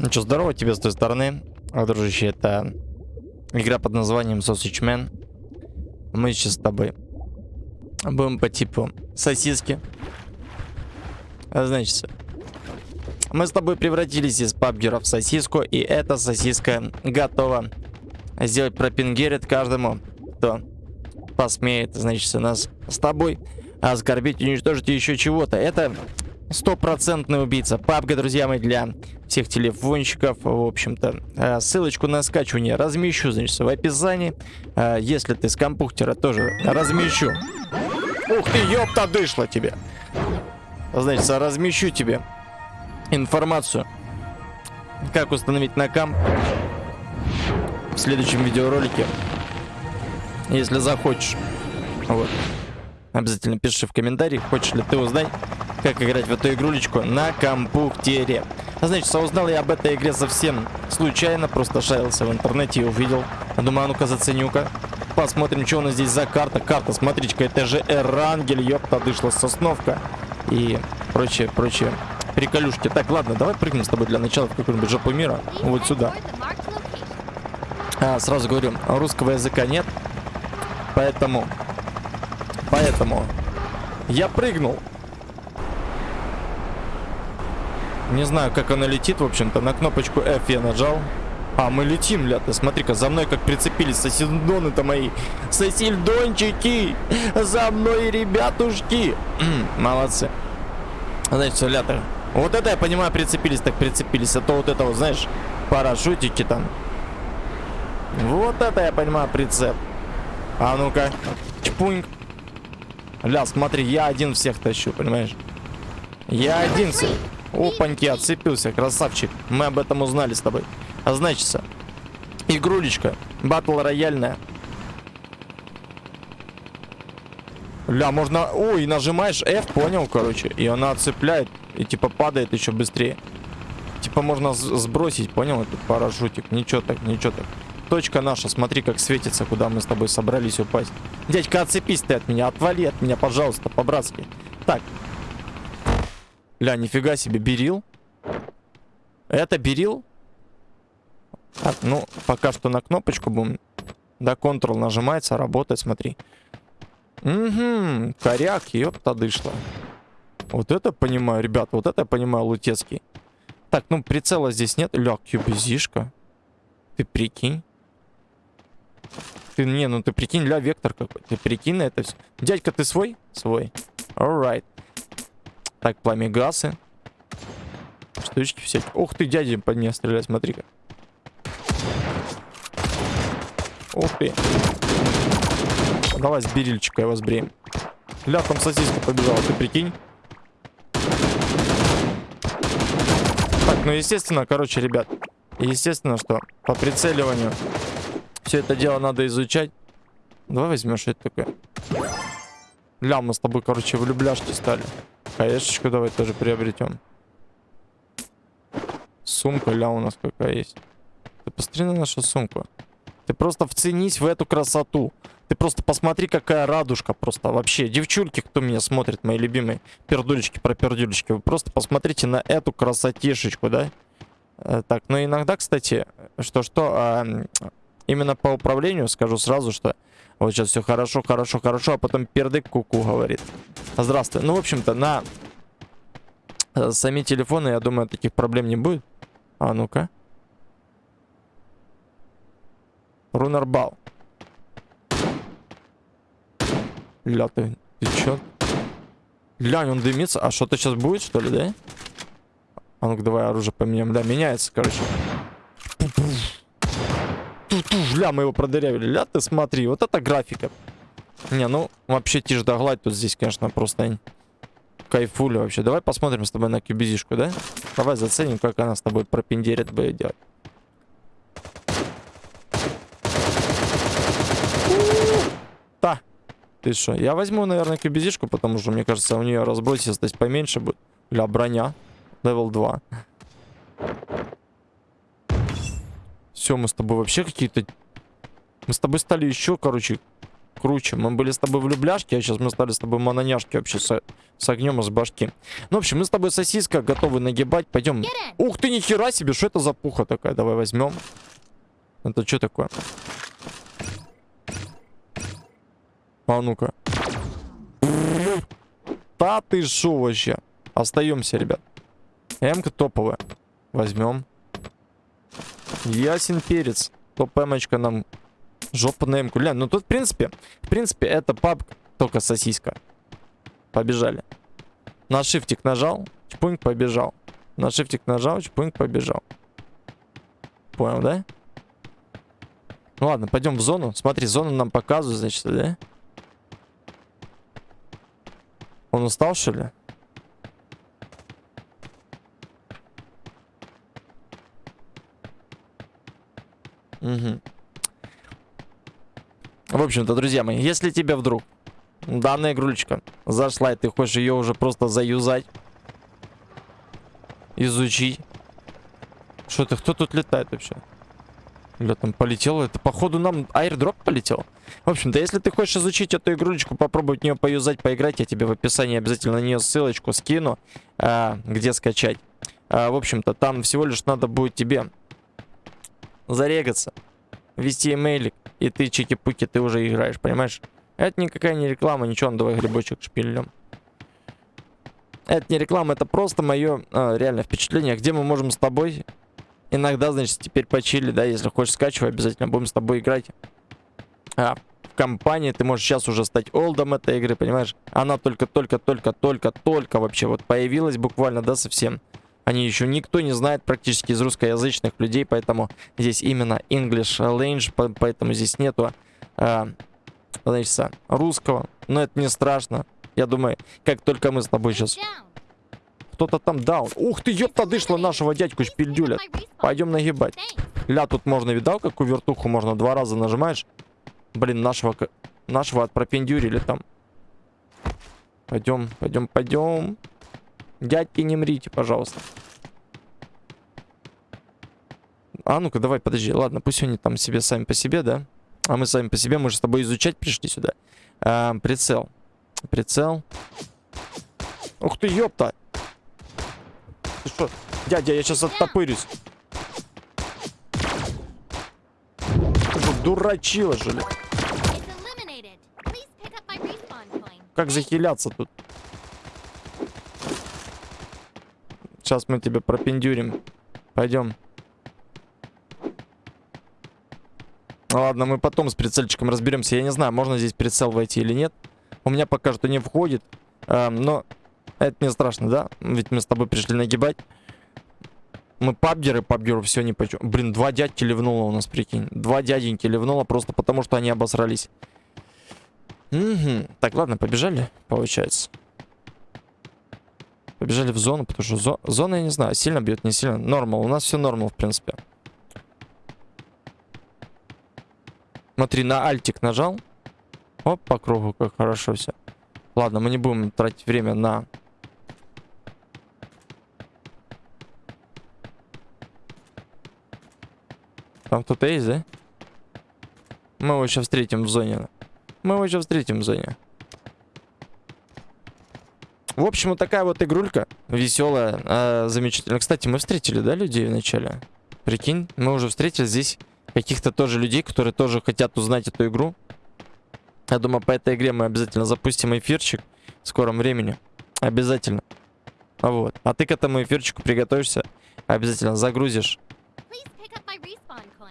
Ну что, здорово тебе с той стороны. А, дружище, это игра под названием Sausage Man. Мы сейчас с тобой будем по типу сосиски. А, значит, мы с тобой превратились из пабгера в сосиску, и эта сосиска готова сделать пропингерит каждому, кто посмеет, значит, нас с тобой оскорбить, уничтожить еще чего-то. Это стопроцентный убийца. Папка, друзья мои, для всех телефонщиков. В общем-то, э, ссылочку на скачивание размещу, значит, в описании. Э, если ты с компьютера, тоже размещу. Ух ты, ёпта, дышла тебе. Значит, размещу тебе информацию, как установить на комп в следующем видеоролике, если захочешь. Вот. Обязательно пиши в комментариях, хочешь ли ты узнать, как играть в эту игрулечку на компьютере. Значит, узнал я об этой игре совсем случайно, просто шарился в интернете и увидел. Думаю, а ну-ка заценю-ка. Посмотрим, что у нас здесь за карта. Карта, смотрите-ка, это же Эрангель, ёпта, дышла сосновка. И прочее, прочее. Приколюшки. Так, ладно, давай прыгнем с тобой для начала в какую-нибудь жопу мира. Вот сюда. А, сразу говорю, русского языка нет. Поэтому... Поэтому... Я прыгнул. Не знаю, как она летит, в общем-то. На кнопочку F я нажал. А, мы летим, ля ты. Смотри-ка, за мной как прицепились сосельдоны-то мои. Сосельдончики! За мной, ребятушки! Молодцы. Значит, ля -то. Вот это, я понимаю, прицепились, так прицепились. А то вот это вот, знаешь, парашютики там. Вот это, я понимаю, прицеп. А ну-ка. Чпуньк. Ля, смотри, я один всех тащу, понимаешь? Я один всех. Опаньки, отцепился, красавчик. Мы об этом узнали с тобой. А значится, игрулечка, батл рояльная. Ля, можно... Ой, нажимаешь F, понял, короче. И она отцепляет. И типа падает еще быстрее. Типа можно сбросить, понял, этот парашютик. Ничего так, ничего так. Точка наша, смотри, как светится, куда мы с тобой собрались упасть. Дядька, отцепись ты от меня, отвали от меня, пожалуйста, по-братски. Так, Ля, нифига себе, берил. Это берил? Так, ну, пока что на кнопочку будем. Да, Ctrl нажимается, работает, смотри. Угу, коряк, ёпта дышла. Вот это понимаю, ребят, вот это я понимаю, лутецкий. Так, ну, прицела здесь нет. Ля, кюбизишка. Ты прикинь. Ты, не, ну ты прикинь, ля, вектор какой. Ты прикинь на это все. Дядька, ты свой? Свой. Alright. Так, пламегасы. Штучки всякие. Ух ты, дядя по мне стреляет, смотри-ка. Ух ты. Давай с берильчика его сбреем. Ля, там сосиска побежала, ты прикинь. Так, ну естественно, короче, ребят. Естественно, что по прицеливанию все это дело надо изучать. Давай возьмем, что это такое. Ля, мы с тобой, короче, влюбляшки стали. Хаешечку давай тоже приобретем. Сумка, ля, у нас какая есть. Ты посмотри на нашу сумку. Ты просто вценись в эту красоту. Ты просто посмотри, какая радужка просто. Вообще, девчульки, кто меня смотрит, мои любимые пердулечки про пердулечки. Вы просто посмотрите на эту красотишечку, да? Э, так, ну иногда, кстати, что-что, а, именно по управлению скажу сразу, что вот сейчас все хорошо, хорошо, хорошо, а потом пердык куку -ку говорит. Здравствуй. Ну, в общем-то, на э, сами телефоны, я думаю, таких проблем не будет. А ну-ка. Рунарбал. Ля, ты, ты чё? Глянь, он дымится. А что-то сейчас будет, что ли, да? А ну-ка, давай оружие поменяем. Да, меняется, короче. Ля, мы его продырявили. Ля, ты смотри, вот это графика. Не, ну, вообще тишь да гладь тут здесь, конечно, просто кайфули вообще. Давай посмотрим с тобой на кюбизишку, да? Давай заценим, как она с тобой пропендерит будет делать. Да. Ты что? Я возьму, наверное, кюбизишку, потому что, мне кажется, у нее разбросистость поменьше будет. Ля, броня. Левел 2. Все, мы с тобой вообще какие-то... Мы с тобой стали еще, короче, круче. Мы были с тобой влюбляшки, а сейчас мы стали с тобой мононяшки вообще с, с огнем из башки. Ну, в общем, мы с тобой сосиска готовы нагибать. Пойдем. Ух ты, нихера себе, что это за пуха такая? Давай возьмем. Это что такое? А ну-ка. Да ты шо вообще? Остаемся, ребят. М-ка топовая. Возьмем. Ясен перец. Топ эмочка нам жопа на эмку. Ну тут, в принципе, в принципе, это паб, только сосиска. Побежали. На шифтик нажал, чпуньк побежал. На шифтик нажал, чпуньк побежал. Понял, да? Ну ладно, пойдем в зону. Смотри, зону нам показывают, значит, да? Он устал, что ли? Угу. В общем-то, друзья мои, если тебе вдруг данная игрулечка зашла, и ты хочешь ее уже просто заюзать, изучить. Что это? Кто тут летает вообще? Бля, там полетело. Это, походу, нам аирдроп полетел. В общем-то, если ты хочешь изучить эту игрулечку, попробовать в нее поюзать, поиграть, я тебе в описании обязательно на нее ссылочку скину, а, где скачать. А, в общем-то, там всего лишь надо будет тебе зарегаться, ввести имейлик, и ты чики-пуки, ты уже играешь, понимаешь? Это никакая не реклама, ничего, ну давай грибочек шпилем. Это не реклама, это просто мое а, реальное впечатление, где мы можем с тобой иногда, значит, теперь почили, да, если хочешь скачивай, обязательно будем с тобой играть. А, в компании ты можешь сейчас уже стать олдом этой игры, понимаешь? Она только-только-только-только-только вообще вот появилась буквально, да, совсем. Они еще никто не знает практически из русскоязычных людей, поэтому здесь именно English Language, поэтому здесь нету, э, значит, русского. Но это не страшно. Я думаю, как только мы с тобой сейчас... Кто-то там даун. Ух ты, ёпта, дышла нашего дядьку шпильдюля. Пойдем нагибать. Ля, тут можно, видал, какую вертуху можно? Два раза нажимаешь. Блин, нашего, нашего отпропендюрили там. Пойдем, пойдем, пойдем. Дядьки, не мрите, пожалуйста. А, ну-ка, давай, подожди. Ладно, пусть они там себе сами по себе, да? А мы сами по себе, мы же с тобой изучать пришли сюда. А, прицел. Прицел. Ух ты, ёпта! Ты что? Дядя, я сейчас оттопырюсь. Ты что, дурачила, что ли? Как захиляться тут? Сейчас мы тебя пропендюрим. Пойдем. Ладно, мы потом с прицельчиком разберемся. Я не знаю, можно здесь прицел войти или нет. У меня пока что не входит. Эм, но это не страшно, да? Ведь мы с тобой пришли нагибать. Мы пабгеры, пабгеру все не почем. Блин, два дядьки ливнуло у нас, прикинь. Два дяденьки ливнуло просто потому, что они обосрались. Угу. Так, ладно, побежали, получается. Побежали в зону, потому что зо зона, я не знаю, сильно бьет, не сильно. Нормал, у нас все нормал, в принципе. Смотри, на альтик нажал. Оп, по кругу, как хорошо все. Ладно, мы не будем тратить время на... Там кто-то есть, да? Мы его сейчас встретим в зоне. Мы его сейчас встретим в зоне. В общем, вот такая вот игрулька. Веселая, э, замечательная. Кстати, мы встретили, да, людей вначале? Прикинь, мы уже встретили здесь каких-то тоже людей, которые тоже хотят узнать эту игру. Я думаю, по этой игре мы обязательно запустим эфирчик в скором времени. Обязательно. Вот. А ты к этому эфирчику приготовишься. Обязательно загрузишь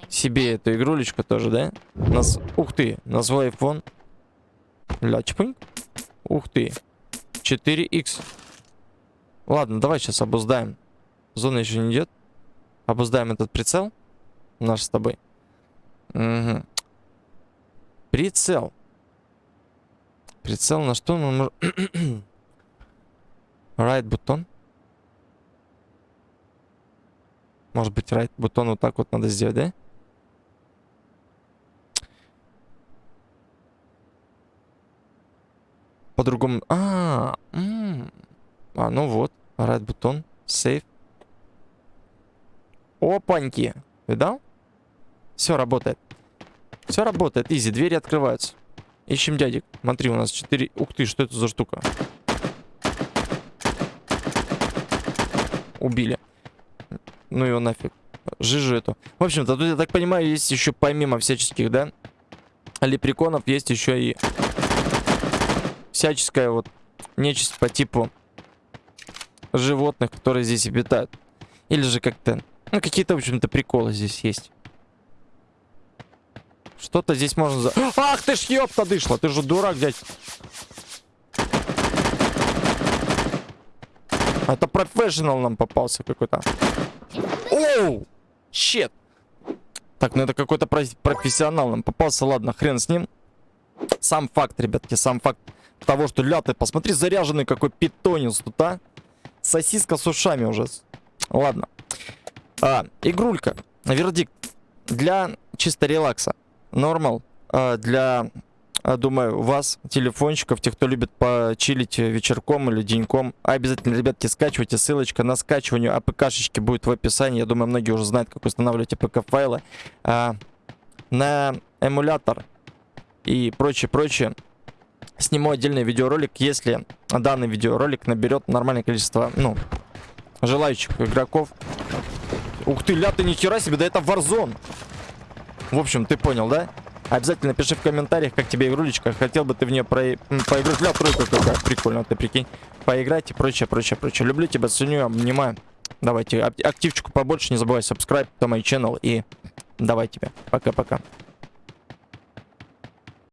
себе эту игрулечку тоже, да? Нас... Ух ты, на свой iPhone. Ля. Ух ты. 4х. Ладно, давай сейчас обуздаем. Зона еще не идет. Обуздаем этот прицел. Наш с тобой. Угу. Прицел. Прицел на что мы можем... right бутон. Может быть, right бутон вот так вот надо сделать, да? По-другому... А, -а, а, ну вот. Right бутон. Save. Опаньки. Видал? Все работает. Все работает. Изи. Двери открываются. Ищем дядек. Смотри, у нас 4... Ух ты, что это за штука? Убили. Ну его нафиг. Жижу эту. В общем-то, тут, я так понимаю, есть еще помимо всяческих, да? Лепреконов есть еще и всяческая вот нечисть по типу животных, которые здесь обитают. Или же как-то... Ну, какие-то, в общем-то, приколы здесь есть. Что-то здесь можно... За... Ах ты ж ёпта дышла! Ты же дурак, дядь. Это профессионал нам попался какой-то. Оу! Щет! Так, ну это какой-то профессионал нам попался. Ладно, хрен с ним. Сам факт, ребятки, сам факт того, что ля ты, посмотри, заряженный какой питонец тут, а. Сосиска с ушами уже. Ладно. А, игрулька. Вердикт. Для чисто релакса. Нормал. А, для, а, думаю, вас, телефончиков, тех, кто любит почилить вечерком или деньком. Обязательно, ребятки, скачивайте. Ссылочка на скачивание APK -шечки будет в описании. Я думаю, многие уже знают, как устанавливать APK -файлы. А, на эмулятор и прочее, прочее сниму отдельный видеоролик, если данный видеоролик наберет нормальное количество, ну, желающих игроков. Ух ты, ля ты, нихера себе, да это Warzone. В общем, ты понял, да? Обязательно пиши в комментариях, как тебе игрулечка. Хотел бы ты в нее про... поиграть. Бля, тройка какая прикольно, ты прикинь. Поиграть и прочее, прочее, прочее. Люблю тебя, ценю, обнимаю. Давайте, активчику побольше, не забывай subscribe to my channel и давай тебе. Пока-пока.